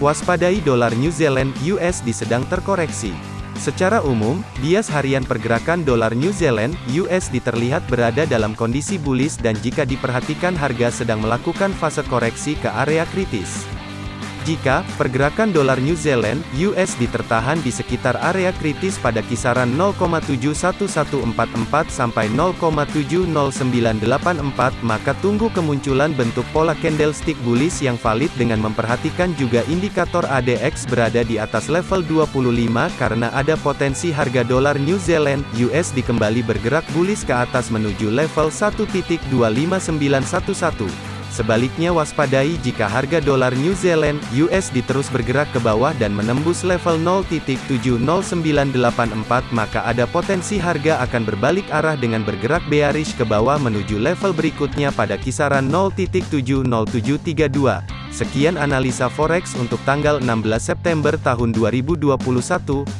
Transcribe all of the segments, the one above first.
Waspadai dolar New Zealand USD sedang terkoreksi. Secara umum, bias harian pergerakan dolar New Zealand USD terlihat berada dalam kondisi bullish dan jika diperhatikan harga sedang melakukan fase koreksi ke area kritis. Jika pergerakan dolar New Zealand (USD) tertahan di sekitar area kritis pada kisaran 0,71144 sampai 0,70984, maka tunggu kemunculan bentuk pola candlestick bullish yang valid dengan memperhatikan juga indikator ADX berada di atas level 25 karena ada potensi harga dolar New Zealand (USD) kembali bergerak bullish ke atas menuju level 1.25911. Sebaliknya waspadai jika harga dolar New Zealand USD terus bergerak ke bawah dan menembus level 0.70984 maka ada potensi harga akan berbalik arah dengan bergerak bearish ke bawah menuju level berikutnya pada kisaran 0.70732. Sekian analisa forex untuk tanggal 16 September tahun 2021.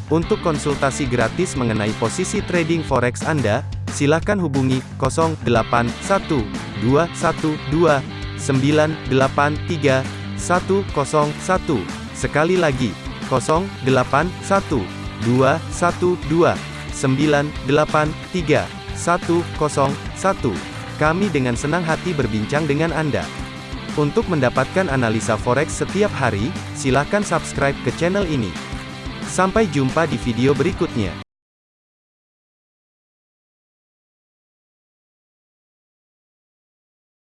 Untuk konsultasi gratis mengenai posisi trading forex Anda, silakan hubungi 081212 983 101. Sekali lagi, 081 212 983 101. Kami dengan senang hati berbincang dengan Anda. Untuk mendapatkan analisa forex setiap hari, silakan subscribe ke channel ini. Sampai jumpa di video berikutnya.